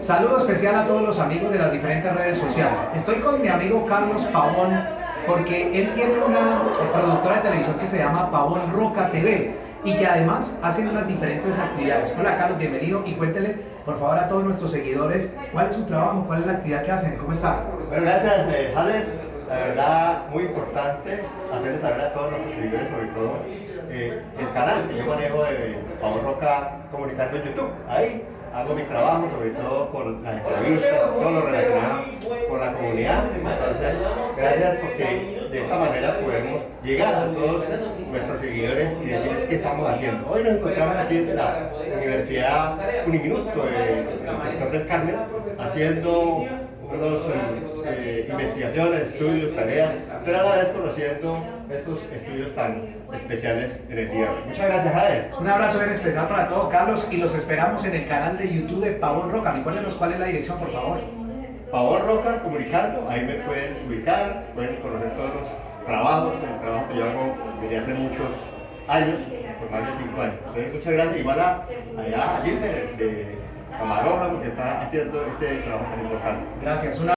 Saludo especial a todos los amigos de las diferentes redes sociales. Estoy con mi amigo Carlos Pavón porque él tiene una productora de televisión que se llama Pavón Roca TV y que además hacen unas diferentes actividades. Hola Carlos, bienvenido y cuéntele por favor a todos nuestros seguidores cuál es su trabajo, cuál es la actividad que hacen, cómo está. Bueno, gracias eh. La verdad, muy importante hacerles saber a todos nuestros seguidores, sobre todo eh, el canal que yo manejo de Pavón Roca Comunicando en YouTube. Ahí hago mi trabajo, sobre todo con las entrevistas, todo lo relacionado con la comunidad. Entonces, gracias porque de esta manera podemos llegar a todos nuestros seguidores y decirles qué estamos haciendo. Hoy nos encontramos aquí en la Universidad Uniminuto del sector del Carmen haciendo unos eh, investigaciones, estudios, tareas, pero a la vez conociendo estos estudios tan especiales en el día. Muchas gracias, Jader. Un abrazo bien especial para todos, Carlos, y los esperamos en el canal de YouTube de Pavón Roca. Recuérdenos cuál es la dirección, por favor. Pavón Roca, comunicando, ahí me pueden ubicar, pueden conocer todos los trabajos, el trabajo que yo hago desde hace muchos años, por más de cinco años. Entonces, muchas gracias, igual a, allá, allí de, de camarógrafo que está haciendo este trabajo tan importante. Gracias.